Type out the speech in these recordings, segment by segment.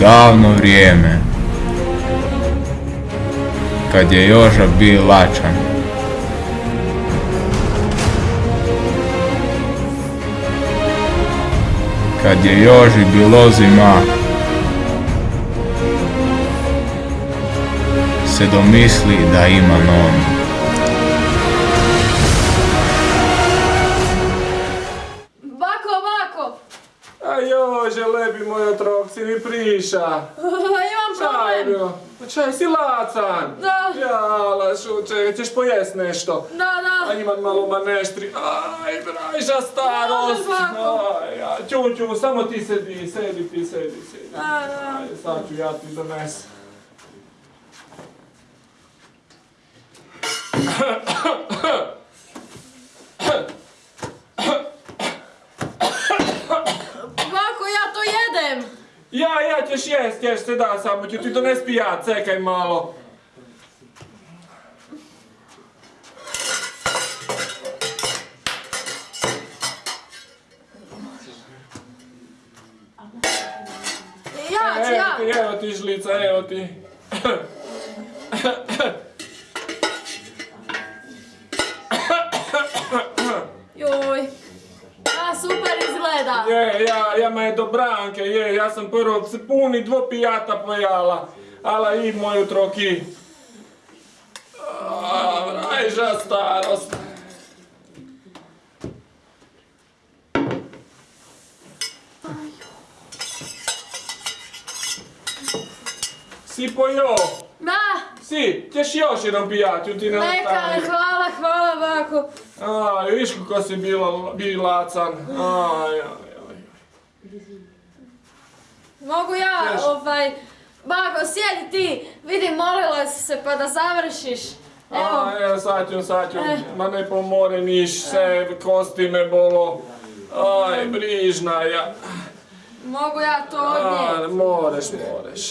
davno vrijeme, kad je Joža bio lačan. Kad je Joži bilo zima, se domisli da ima nonu. Jože, moj otrok, si mi priša. Imam problem! Čaj, si lacan. Da. Jala, šuče, ćeš pojest nešto. Da, A da. imam malo maneštri. Aj, brajža starost. Ja, ću, ću, samo ti sedi, sedi ti, sedi, sedi. Da, da. Aj, sad ću ja ti dones. Ja ćeš jest, ćeš se da, samo ću ti dones pijat, čekaj malo. Ja ću, ja! Evo ti, evo ti žlica, evo ti. Joj. A, super izgleda. Je, ja, ja me do branke, je, ja sam prvo se puni dvo pijata pojala. Ala i moju troki. A, Rajža starost. Si pojio? Si, ćeš još jedan pijat, ti ne Neka, hvala, hvala, bako. Aj, viš kako si bilo, bil lacan. Aj, aj, aj. Mogu ja, Ješ. ovaj... Bako, sjedi ti. Vidim, molila si se pa da završiš. Evo, A, evo, sad ću, sad ću, Eh. ma ne pomore niš, sve kosti me bolo. Aj, brižna ja. mogu ja to odnijeti. moreš, moreš.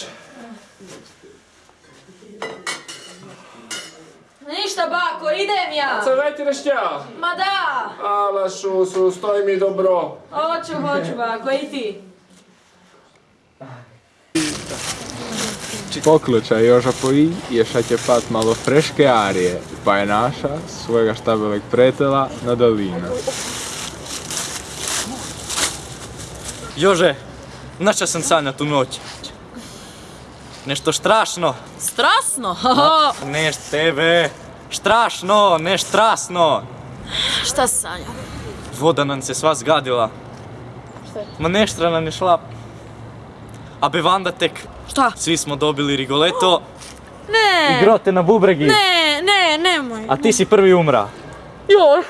Ništa, bako, idem ja. Sad ideš ja. Ma da! Ala šusu, stoj mi dobro. Hoću, hoću, bako, i ti. Poklučaj Joža poji, ješa će pat malo freške arije, pa je naša svojega štabeleg pretela na dolina. Jože, nača sam sanja tu noć. Nešto strašno. Strasno? Neš tebe. Strašno, ne štrasno. Šta sanja? Voda nam se sva zgadila. Ma neštra nam je šla. A bevanda tek. Šta? Svi smo dobili rigoleto. Ne! I grote na bubregi. Ne, ne, nemoj. A ti si prvi umra. Joj.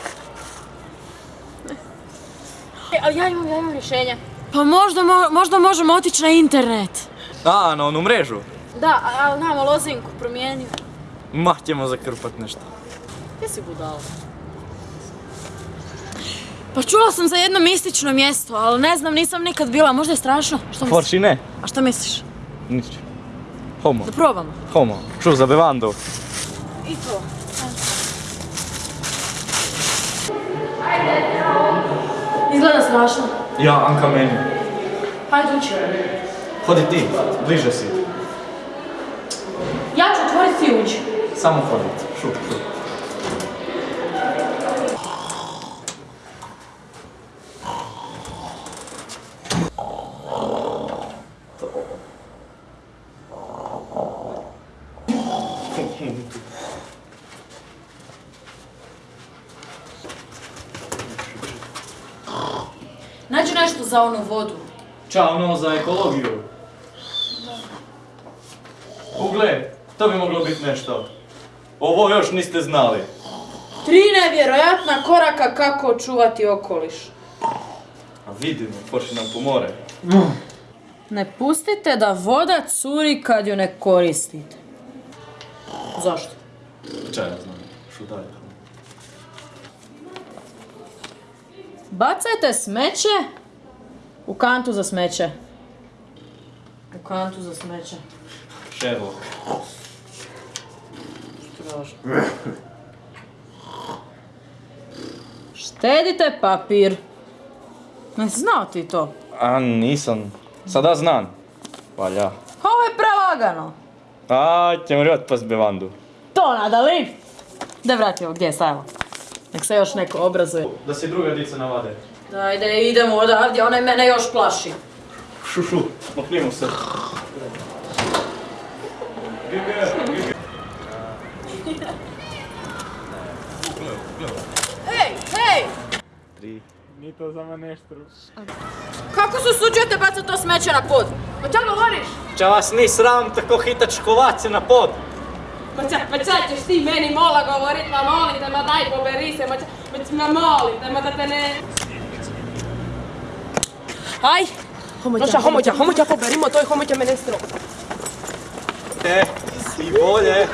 E, ali ja imam, ja imam rješenje. Pa možda, mo- možda možemo otići na internet. A, na onu mrežu. Da, a- ali namo lozinku promijenio. Mah ćemo zakrpat nešto. Gdje si budala? Pa čula sam za jedno mistično mjesto, ali ne znam, nisam nikad bila, možda je strašno. Što misliš? Forši ne. A što misliš? Nič. Homo. Da probamo. Homo. Ču za bevandu. I to. Izgleda strašno. Ja, Anka meni. Hajde uči. Hodi ti, bliže si. Ja ću otvoriti ti uđi. Samo hodi. Šu, šu. Nađi nešto za onu vodu. Ćao, ono za ekologiju. Ugle, to bi moglo biti nešto. Ovo još niste znali. Tri nevjerojatna koraka kako očuvati okoliš. A vidimo, počne nam pomore. Ne pustite da voda curi kad ju ne koristite. Zašto? Čaj, ja znam. Šu dalje. Bacajte smeće u kantu za smeće. U kantu za smeće. Sherlock. Strašno. Štedite papir. Ne znao ti to? A nisam. Sada znam. Valja. Ovo je prelagano. A, ćemo rjot pas bevandu. To nadali. Da vratimo, gdje je Sajlo? Nek se još neko obrazuje. Da se druga dica navade. Ajde, idemo odavdje, onaj mene još plaši. Šušu, maknimo se. Hej, hej! Tri. Ni to za maneštru. Kako se usuđujete bacati to smeće na pod? O čemu govoriš? Ča vas ni sram tako hitač kovace na pod. Ma ča, ma ča ćeš ti meni mola govorit, ma molim te, ma daj poberi se, ma ča, ma, ma molim te, ma da te ne... Aj! Noša, homoća, homoća poberimo, to je homoća mene strop. E, si bolje.